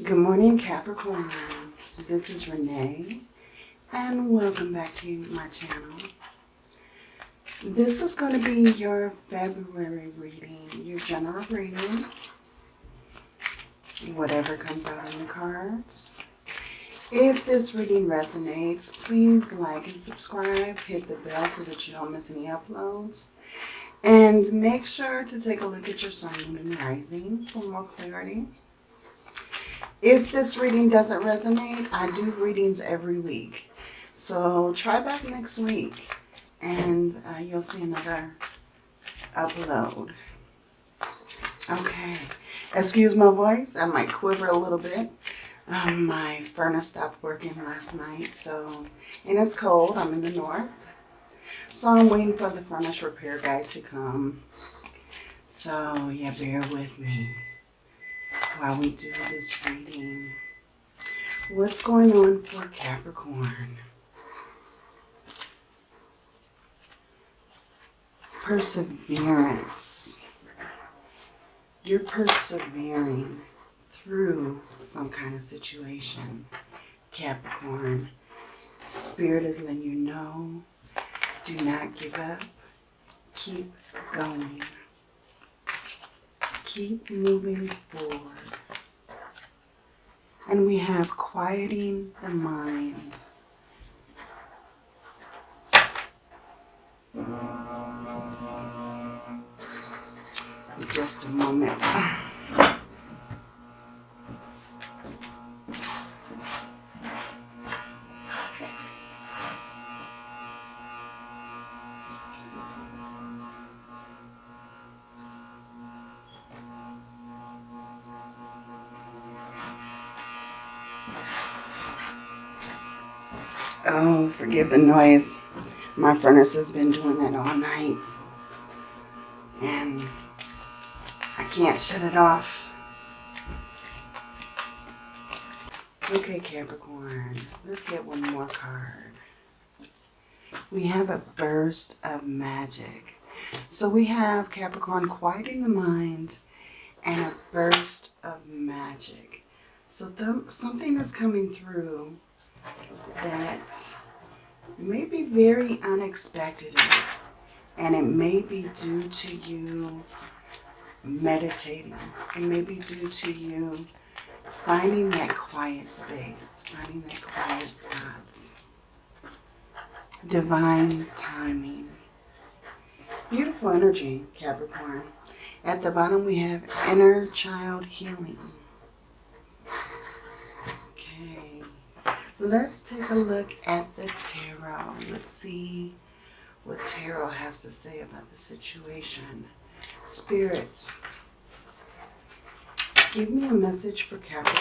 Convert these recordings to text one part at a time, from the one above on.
Good morning, Capricorn. This is Renee, and welcome back to my channel. This is going to be your February reading, your general reading, whatever comes out on the cards. If this reading resonates, please like and subscribe, hit the bell so that you don't miss any uploads. And make sure to take a look at your sun, moon, and rising for more clarity. If this reading doesn't resonate, I do readings every week. So try back next week and uh, you'll see another upload. Okay. Excuse my voice. I might quiver a little bit. Um, my furnace stopped working last night, so, and it's cold. I'm in the north. So I'm waiting for the furnace repair guy to come. So, yeah, bear with me while we do this reading. What's going on for Capricorn? Perseverance. You're persevering through some kind of situation, Capricorn. Spirit is letting you know, do not give up. Keep going keep moving forward. And we have quieting the mind. Just a moment. Oh, forgive the noise. My furnace has been doing that all night. And I can't shut it off. Okay, Capricorn, let's get one more card. We have a burst of magic. So we have Capricorn quieting the mind and a burst of magic. So something is coming through that may be very unexpected and it may be due to you meditating. It may be due to you finding that quiet space, finding that quiet spot. Divine timing. Beautiful energy, Capricorn. At the bottom we have inner child healing. Let's take a look at the tarot. Let's see what tarot has to say about the situation. Spirit, give me a message for Capricorn.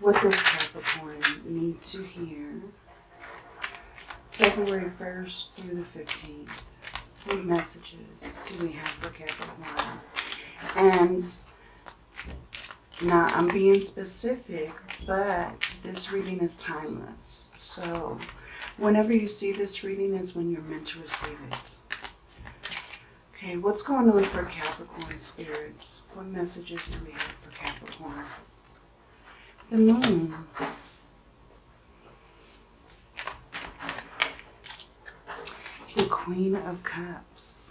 What does Capricorn need to hear? February 1st through the 15th. What messages do we have for Capricorn? And now, I'm being specific, but this reading is timeless. So, whenever you see this reading is when you're meant to receive it. Okay, what's going on for Capricorn spirits? What messages do we have for Capricorn? The moon. The Queen of Cups.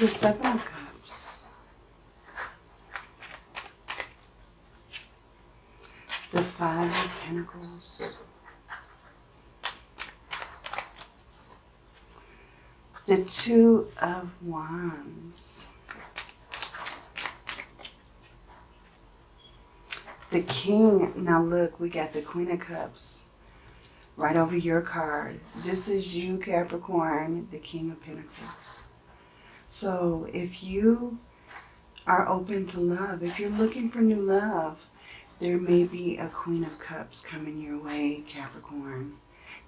The Seven of Cups. The Five of Pentacles. The Two of Wands. The King. Now look, we got the Queen of Cups right over your card. This is you, Capricorn, the King of Pentacles. So if you are open to love, if you're looking for new love, there may be a Queen of Cups coming your way, Capricorn.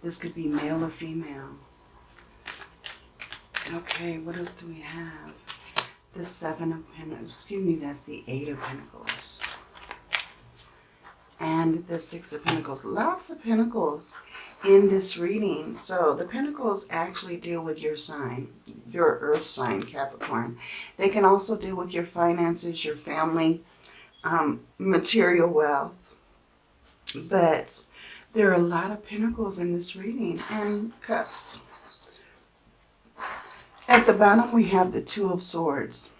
This could be male or female. Okay, what else do we have? The Seven of Pentacles. Excuse me, that's the Eight of Pentacles. And the Six of Pentacles. Lots of Pentacles in this reading. So the Pentacles actually deal with your sign, your earth sign, Capricorn. They can also deal with your finances, your family, um, material wealth. But there are a lot of pentacles in this reading and cups. At the bottom, we have the Two of Swords.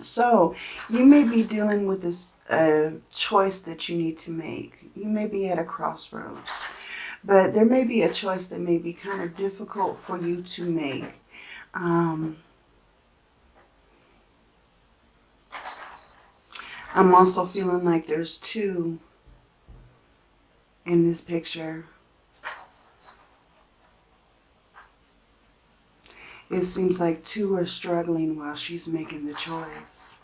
So you may be dealing with this uh, choice that you need to make. You may be at a crossroads. But there may be a choice that may be kind of difficult for you to make. Um, I'm also feeling like there's two in this picture. It seems like two are struggling while she's making the choice.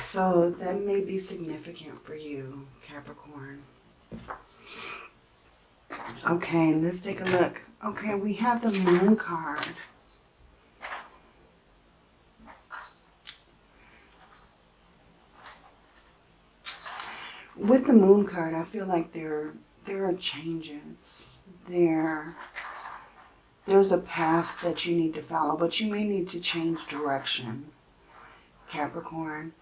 So that may be significant for you, Capricorn. Okay, let's take a look. Okay, we have the moon card. With the moon card, I feel like there there are changes. There there's a path that you need to follow, but you may need to change direction, Capricorn.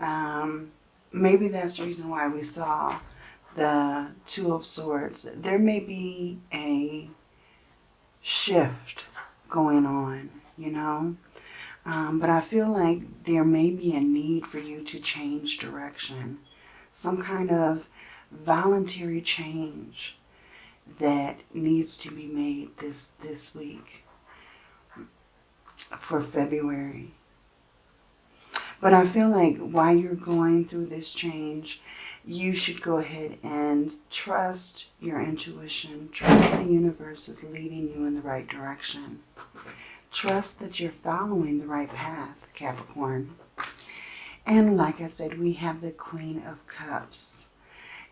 Um, maybe that's the reason why we saw the Two of Swords. There may be a shift going on, you know. Um, but I feel like there may be a need for you to change direction. Some kind of voluntary change that needs to be made this, this week for February. But I feel like while you're going through this change, you should go ahead and trust your intuition. Trust the universe is leading you in the right direction. Trust that you're following the right path, Capricorn. And like I said, we have the Queen of Cups.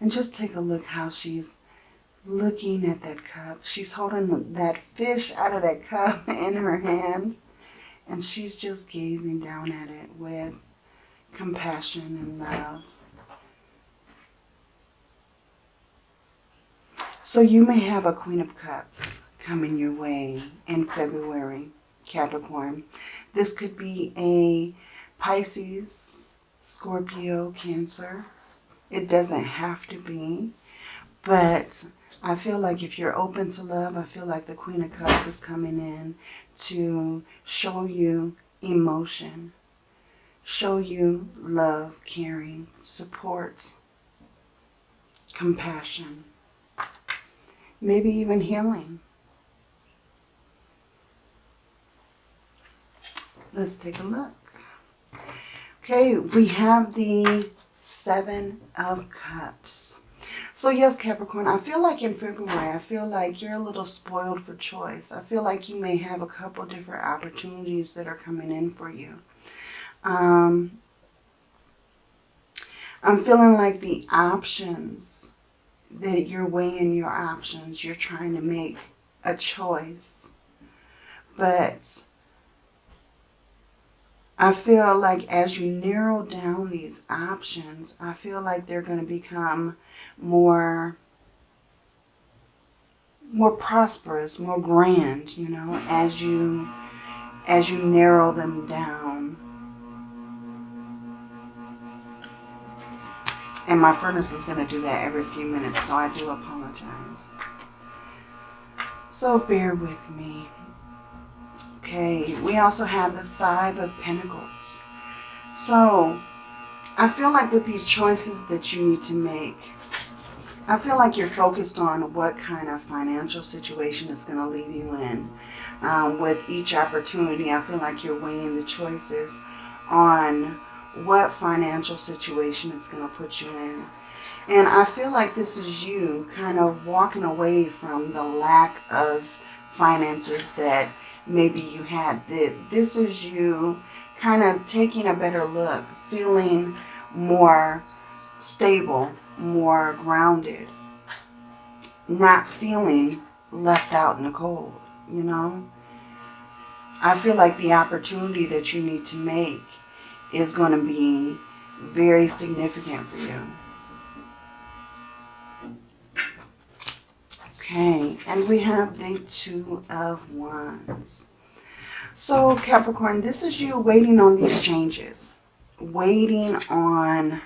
And just take a look how she's looking at that cup. She's holding that fish out of that cup in her hands. And she's just gazing down at it with compassion and love. So you may have a Queen of Cups coming your way in February, Capricorn. This could be a Pisces, Scorpio, Cancer. It doesn't have to be, but I feel like if you're open to love, I feel like the Queen of Cups is coming in to show you emotion, show you love, caring, support, compassion, maybe even healing. Let's take a look. Okay, we have the Seven of Cups. So yes, Capricorn, I feel like in February, I feel like you're a little spoiled for choice. I feel like you may have a couple different opportunities that are coming in for you. Um, I'm feeling like the options, that you're weighing your options. You're trying to make a choice. But I feel like as you narrow down these options, I feel like they're going to become more more prosperous, more grand, you know, as you as you narrow them down. And my furnace is going to do that every few minutes, so I do apologize. So bear with me. Okay, we also have the Five of Pentacles. So, I feel like with these choices that you need to make, I feel like you're focused on what kind of financial situation is going to leave you in. Um, with each opportunity, I feel like you're weighing the choices on what financial situation it's going to put you in. And I feel like this is you kind of walking away from the lack of finances that maybe you had that this is you kind of taking a better look, feeling more stable, more grounded, not feeling left out in the cold, you know? I feel like the opportunity that you need to make is going to be very significant for you. Okay, and we have the Two of Wands. So Capricorn, this is you waiting on these changes. Waiting on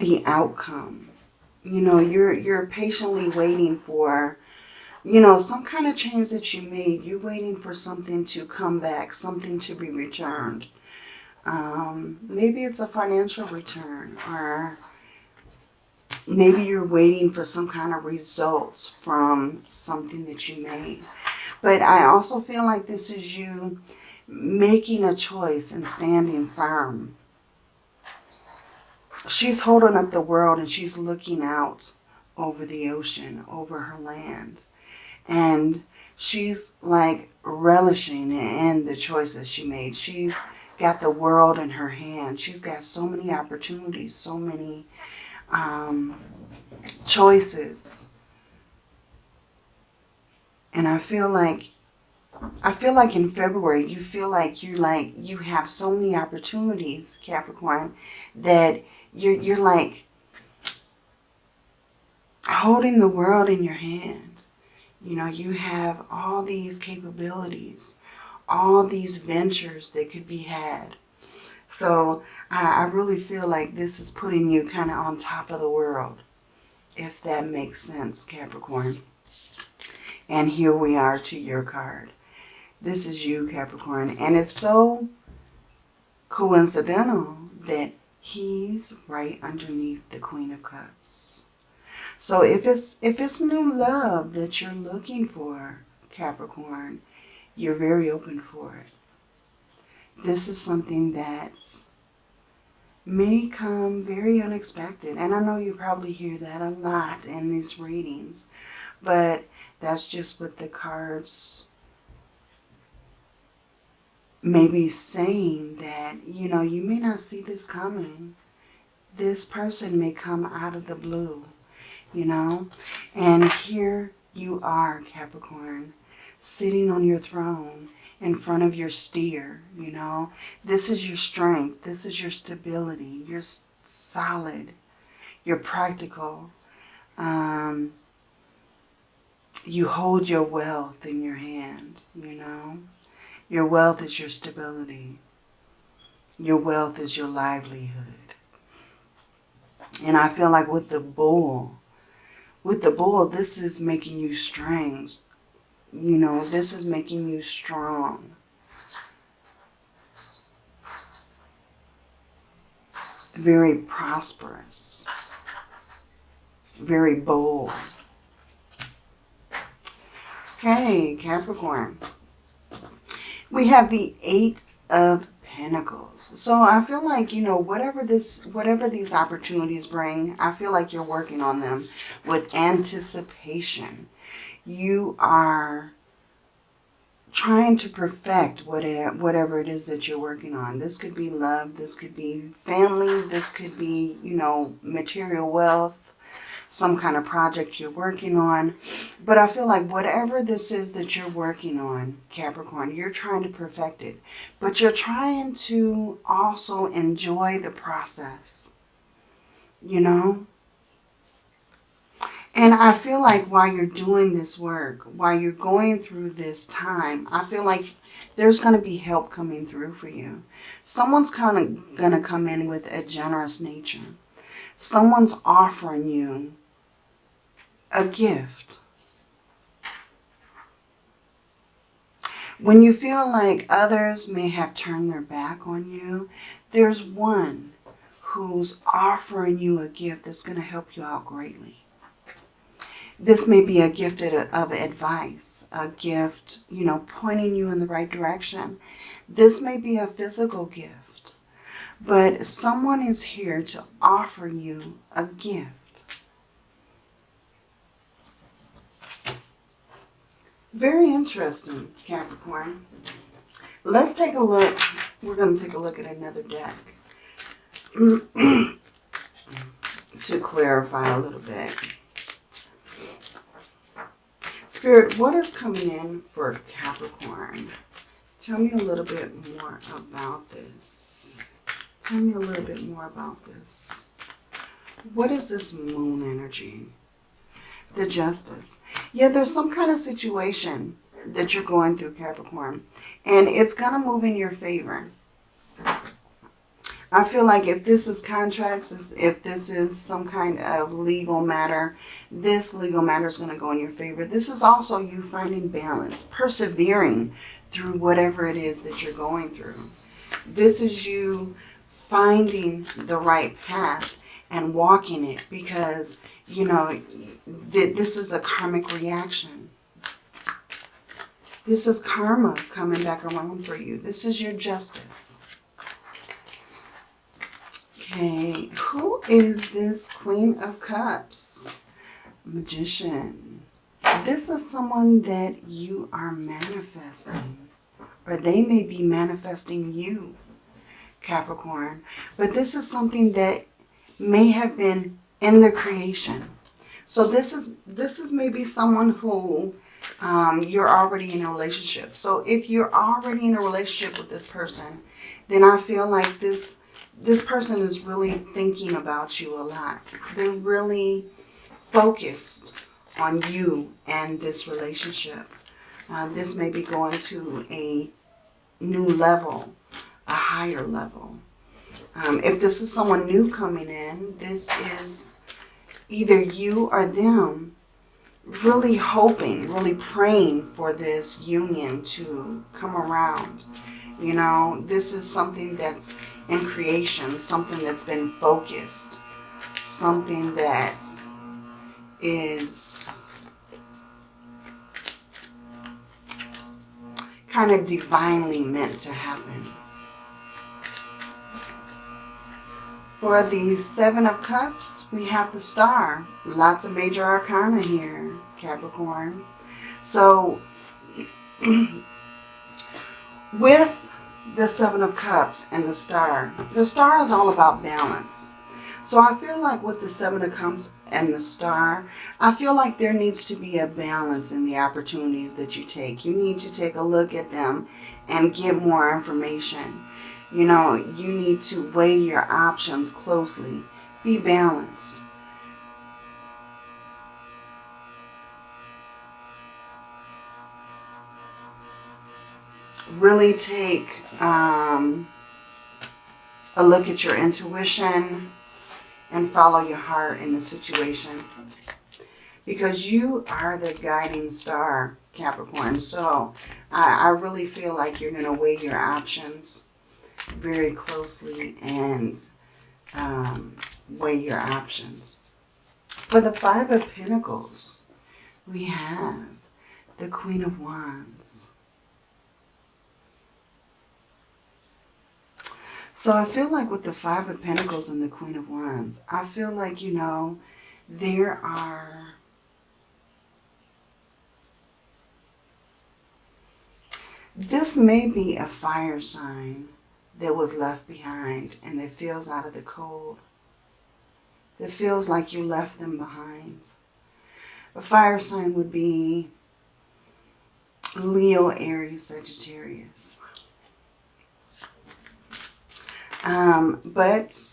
the outcome. You know, you're you're patiently waiting for, you know, some kind of change that you made. You're waiting for something to come back, something to be returned. Um, maybe it's a financial return or maybe you're waiting for some kind of results from something that you made. But I also feel like this is you making a choice and standing firm she's holding up the world and she's looking out over the ocean, over her land. And she's like relishing in the choices she made. She's got the world in her hand. She's got so many opportunities, so many um, choices. And I feel like I feel like in February, you feel like you like you have so many opportunities, Capricorn, that you're, you're like holding the world in your hand. You know, you have all these capabilities, all these ventures that could be had. So I, I really feel like this is putting you kind of on top of the world, if that makes sense, Capricorn. And here we are to your card. This is you, Capricorn. And it's so coincidental that he's right underneath the Queen of Cups. So if it's if it's new love that you're looking for, Capricorn, you're very open for it. This is something that's may come very unexpected. And I know you probably hear that a lot in these readings, but that's just what the cards may be saying that, you know, you may not see this coming. This person may come out of the blue, you know. And here you are, Capricorn, sitting on your throne in front of your steer, you know. This is your strength. This is your stability. You're solid. You're practical. Um, you hold your wealth in your hand, you know. Your wealth is your stability. Your wealth is your livelihood. And I feel like with the bull, with the bull, this is making you strong. You know, this is making you strong. Very prosperous. Very bold. Okay, Capricorn we have the Eight of Pentacles. So I feel like, you know, whatever this, whatever these opportunities bring, I feel like you're working on them with anticipation. You are trying to perfect what it, whatever it is that you're working on. This could be love. This could be family. This could be, you know, material wealth some kind of project you're working on. But I feel like whatever this is that you're working on, Capricorn, you're trying to perfect it. But you're trying to also enjoy the process, you know? And I feel like while you're doing this work, while you're going through this time, I feel like there's going to be help coming through for you. Someone's kind of going to come in with a generous nature. Someone's offering you a gift. When you feel like others may have turned their back on you, there's one who's offering you a gift that's going to help you out greatly. This may be a gift of advice, a gift, you know, pointing you in the right direction. This may be a physical gift, but someone is here to offer you a gift Very interesting, Capricorn. Let's take a look. We're going to take a look at another deck to clarify a little bit. Spirit, what is coming in for Capricorn? Tell me a little bit more about this. Tell me a little bit more about this. What is this moon energy? The justice. Yeah, there's some kind of situation that you're going through, Capricorn. And it's going to move in your favor. I feel like if this is contracts, if this is some kind of legal matter, this legal matter is going to go in your favor. This is also you finding balance, persevering through whatever it is that you're going through. This is you finding the right path and walking it because, you know, th this is a karmic reaction. This is karma coming back around for you. This is your justice. Okay, who is this Queen of Cups? Magician. This is someone that you are manifesting. Or they may be manifesting you, Capricorn. But this is something that may have been in the creation. So this is this is maybe someone who um, you're already in a relationship. So if you're already in a relationship with this person, then I feel like this this person is really thinking about you a lot. They're really focused on you and this relationship. Uh, this may be going to a new level, a higher level. Um, if this is someone new coming in, this is either you or them really hoping, really praying for this union to come around. You know, this is something that's in creation, something that's been focused, something that is kind of divinely meant to happen. For the Seven of Cups, we have the Star. Lots of major arcana here, Capricorn. So, with the Seven of Cups and the Star. The Star is all about balance. So I feel like with the Seven of Cups and the Star, I feel like there needs to be a balance in the opportunities that you take. You need to take a look at them and get more information. You know, you need to weigh your options closely. Be balanced. really take um, a look at your intuition and follow your heart in the situation. Because you are the guiding star, Capricorn. So I, I really feel like you're going to weigh your options very closely and um, weigh your options. For the Five of Pentacles, we have the Queen of Wands. So I feel like with the Five of Pentacles and the Queen of Wands, I feel like, you know, there are... This may be a fire sign that was left behind and that feels out of the cold. That feels like you left them behind. A fire sign would be Leo, Aries, Sagittarius. Um, but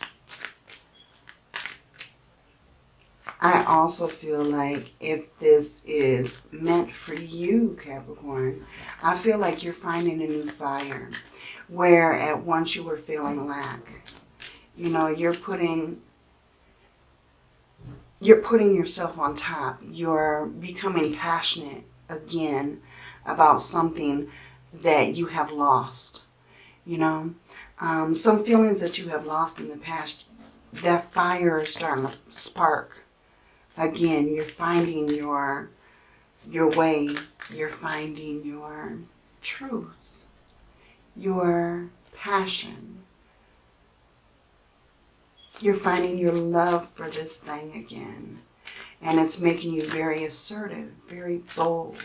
I also feel like if this is meant for you, Capricorn, I feel like you're finding a new fire where at once you were feeling lack. You know, you're putting you're putting yourself on top. You're becoming passionate again about something that you have lost. You know, um, some feelings that you have lost in the past, that fire is starting to spark. Again, you're finding your, your way. You're finding your truth, your passion. You're finding your love for this thing again. And it's making you very assertive, very bold.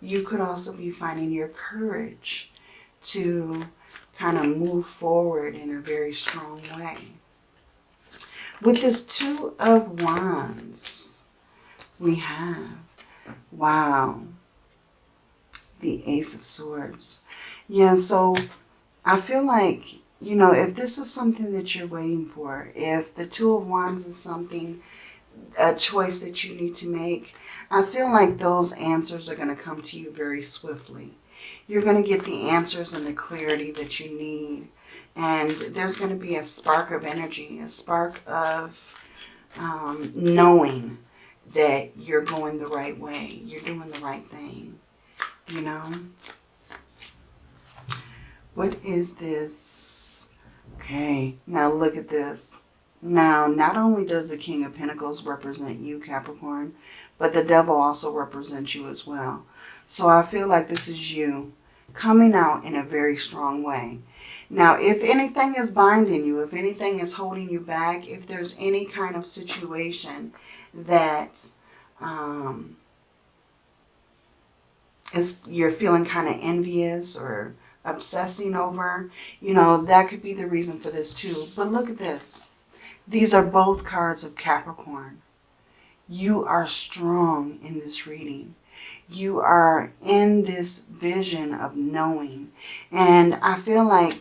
You could also be finding your courage to kind of move forward in a very strong way. With this Two of Wands, we have, wow, the Ace of Swords. Yeah, so I feel like you know, if this is something that you're waiting for, if the Two of Wands is something, a choice that you need to make, I feel like those answers are going to come to you very swiftly. You're going to get the answers and the clarity that you need. And there's going to be a spark of energy, a spark of um, knowing that you're going the right way. You're doing the right thing. You know? What is this? Okay, now look at this. Now, not only does the King of Pentacles represent you, Capricorn, but the devil also represents you as well. So I feel like this is you coming out in a very strong way. Now, if anything is binding you, if anything is holding you back, if there's any kind of situation that um, is you're feeling kind of envious or obsessing over, you know, that could be the reason for this too. But look at this. These are both cards of Capricorn. You are strong in this reading. You are in this vision of knowing. And I feel like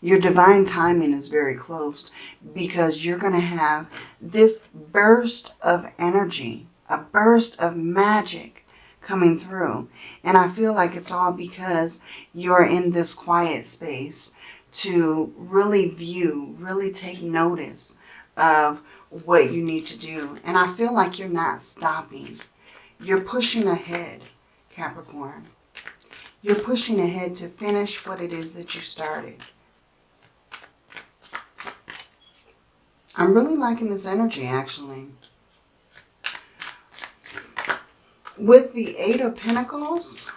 your divine timing is very close because you're going to have this burst of energy, a burst of magic coming through. And I feel like it's all because you're in this quiet space to really view, really take notice of what you need to do. And I feel like you're not stopping. You're pushing ahead, Capricorn. You're pushing ahead to finish what it is that you started. I'm really liking this energy, actually. With the Eight of Pentacles,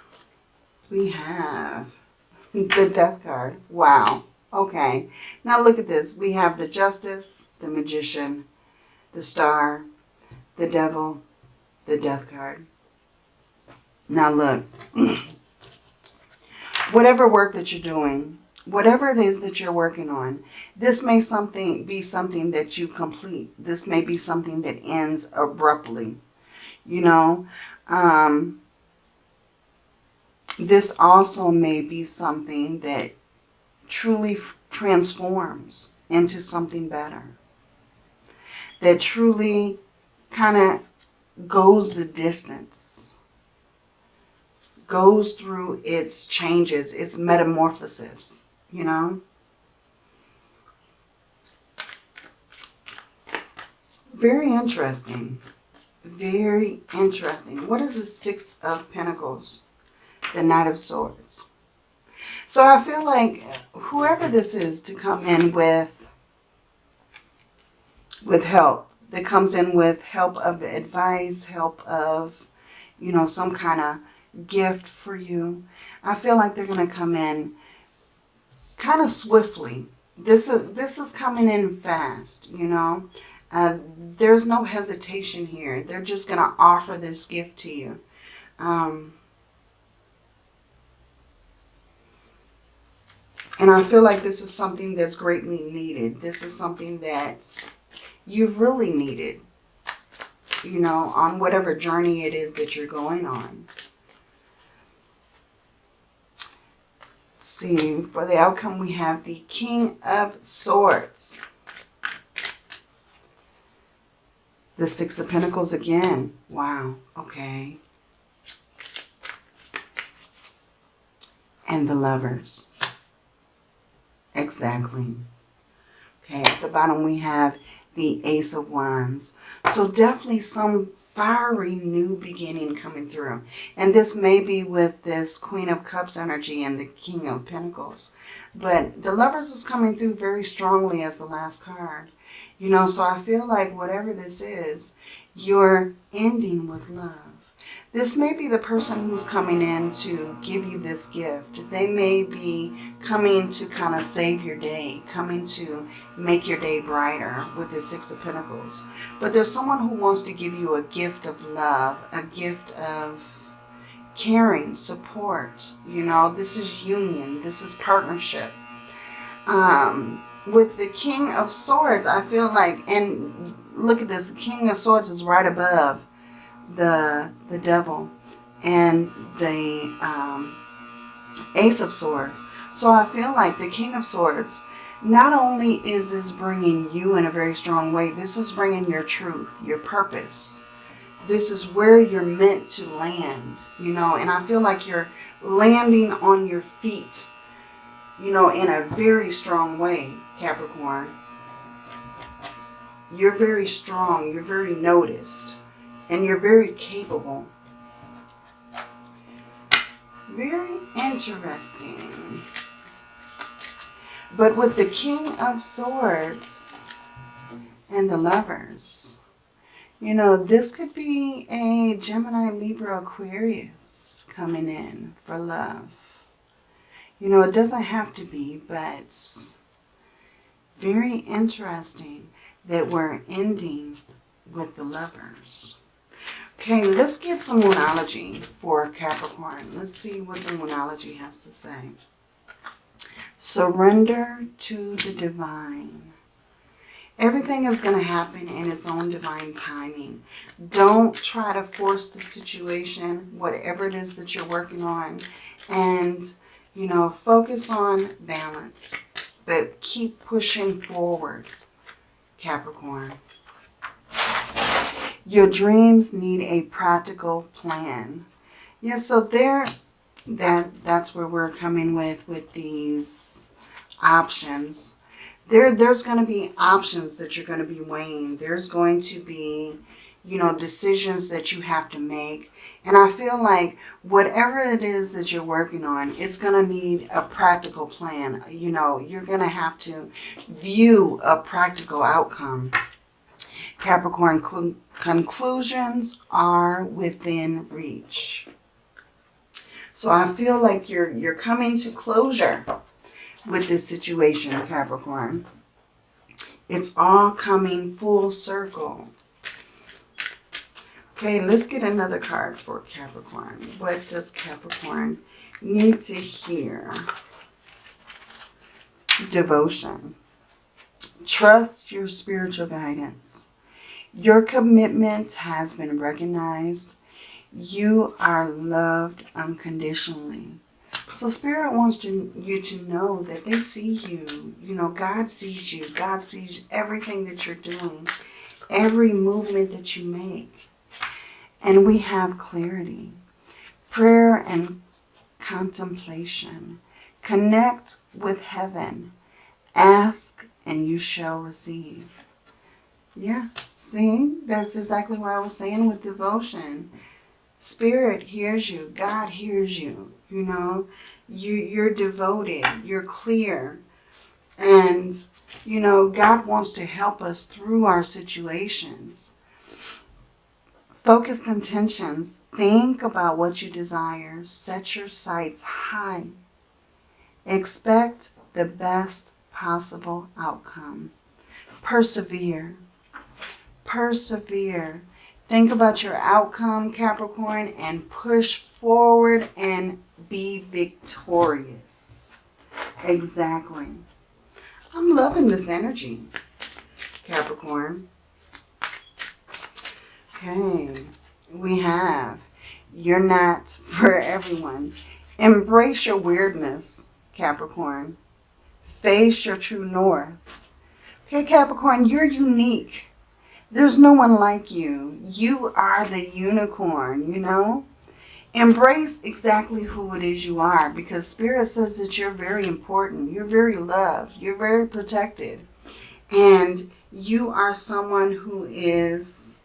we have the Death card. Wow. Okay. Now look at this. We have the Justice, the Magician, the Star, the Devil, the Death card. Now look. Whatever work that you're doing, whatever it is that you're working on, this may something be something that you complete. This may be something that ends abruptly. You know, um, this also may be something that truly transforms into something better. That truly kind of goes the distance. Goes through its changes, its metamorphosis, you know. Very interesting. Very interesting. What is the Six of Pentacles? the Knight of Swords. So I feel like whoever this is to come in with, with help, that comes in with help of advice, help of, you know, some kind of gift for you. I feel like they're going to come in kind of swiftly. This is, this is coming in fast, you know. Uh, there's no hesitation here. They're just going to offer this gift to you. Um, And I feel like this is something that's greatly needed. This is something that you really needed, you know, on whatever journey it is that you're going on. See, for the outcome we have the King of Swords. The Six of Pentacles again. Wow, okay. And the Lovers. Exactly. Okay, at the bottom we have the Ace of Wands. So definitely some fiery new beginning coming through. And this may be with this Queen of Cups energy and the King of Pentacles. But the Lovers is coming through very strongly as the last card. You know, so I feel like whatever this is, you're ending with love. This may be the person who's coming in to give you this gift. They may be coming to kind of save your day, coming to make your day brighter with the Six of Pentacles. But there's someone who wants to give you a gift of love, a gift of caring, support. You know, this is union. This is partnership. Um, with the King of Swords, I feel like, and look at this, King of Swords is right above the, the devil and the um, Ace of Swords. So I feel like the King of Swords, not only is this bringing you in a very strong way, this is bringing your truth, your purpose. This is where you're meant to land, you know, and I feel like you're landing on your feet, you know, in a very strong way, Capricorn. You're very strong. You're very noticed. And you're very capable. Very interesting. But with the King of Swords and the Lovers, you know, this could be a Gemini, Libra, Aquarius coming in for love. You know, it doesn't have to be, but very interesting that we're ending with the lovers. Okay, let's get some Moonology for Capricorn. Let's see what the Moonology has to say. Surrender to the divine. Everything is going to happen in its own divine timing. Don't try to force the situation, whatever it is that you're working on. And, you know, focus on balance. But keep pushing forward. Capricorn. Your dreams need a practical plan. Yeah, so there, that that's where we're coming with with these options. There, there's going to be options that you're going to be weighing. There's going to be, you know, decisions that you have to make. And I feel like whatever it is that you're working on, it's going to need a practical plan. You know, you're going to have to view a practical outcome. Capricorn, conclusions are within reach. So I feel like you're, you're coming to closure with this situation, Capricorn. It's all coming full circle. Okay, let's get another card for Capricorn. What does Capricorn need to hear? Devotion. Trust your spiritual guidance. Your commitment has been recognized. You are loved unconditionally. So Spirit wants to, you to know that they see you. You know, God sees you. God sees everything that you're doing. Every movement that you make and we have clarity. Prayer and contemplation. Connect with heaven. Ask and you shall receive. Yeah, see, that's exactly what I was saying with devotion. Spirit hears you. God hears you. You know, you, you're devoted. You're clear. And, you know, God wants to help us through our situations. Focused intentions. Think about what you desire. Set your sights high. Expect the best possible outcome. Persevere. Persevere. Think about your outcome, Capricorn, and push forward and be victorious. Exactly. I'm loving this energy, Capricorn. Okay, we have You're Not For Everyone. Embrace your weirdness, Capricorn. Face your true north. Okay, Capricorn, you're unique. There's no one like you. You are the unicorn, you know? Embrace exactly who it is you are because Spirit says that you're very important. You're very loved. You're very protected. And you are someone who is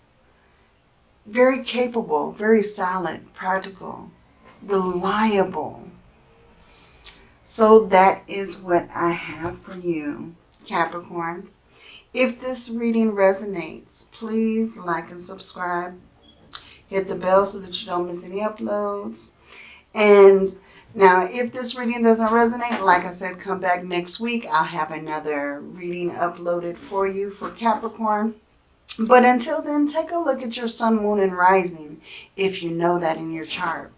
very capable, very solid, practical, reliable. So that is what I have for you, Capricorn. If this reading resonates, please like and subscribe. Hit the bell so that you don't miss any uploads. And now, if this reading doesn't resonate, like I said, come back next week. I'll have another reading uploaded for you for Capricorn. But until then, take a look at your sun, moon, and rising if you know that in your chart.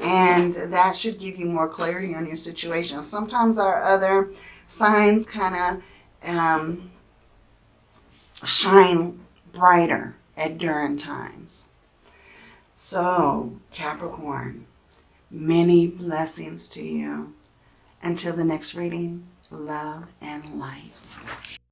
And that should give you more clarity on your situation. Sometimes our other signs kind of um, shine brighter at during times. So, Capricorn, many blessings to you. Until the next reading, love and light.